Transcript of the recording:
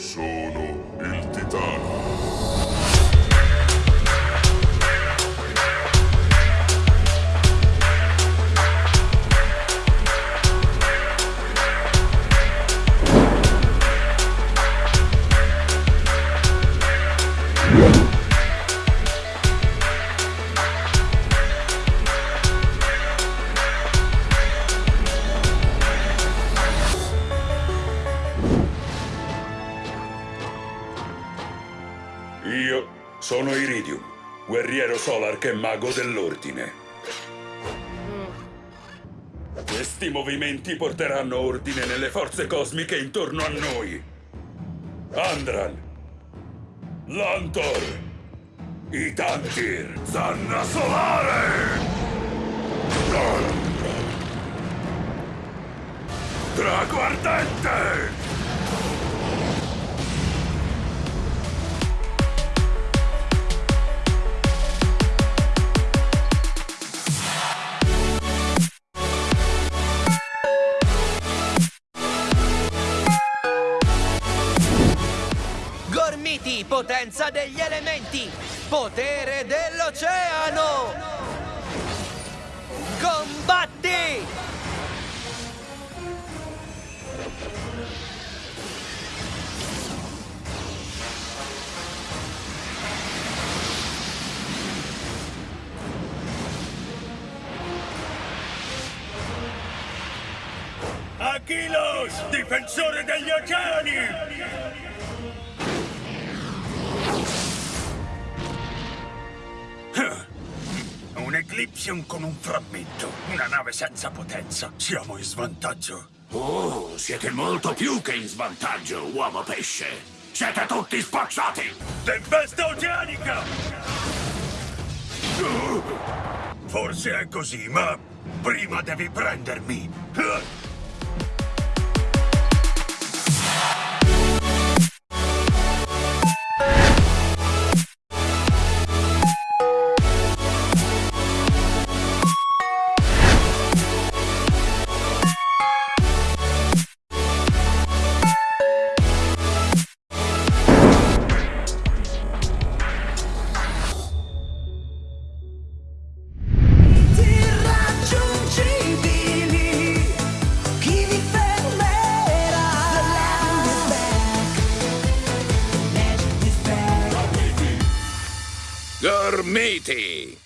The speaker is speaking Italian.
Sono il titano. Io sono Iridium, guerriero Solark e mago dell'ordine. Questi movimenti porteranno ordine nelle forze cosmiche intorno a noi. Andran, Lantor, Itantir, Zanna Solare! Drago Ardente! Gormiti, potenza degli elementi! Potere dell'oceano! Combatti! Achilos, difensore degli oceani! Eclipsion con un frammento, una nave senza potenza. Siamo in svantaggio. Oh, siete molto più che in svantaggio, uomo pesce. Siete tutti spacciati! Tempesta oceanica! Forse è così, ma prima devi prendermi. Gormiti!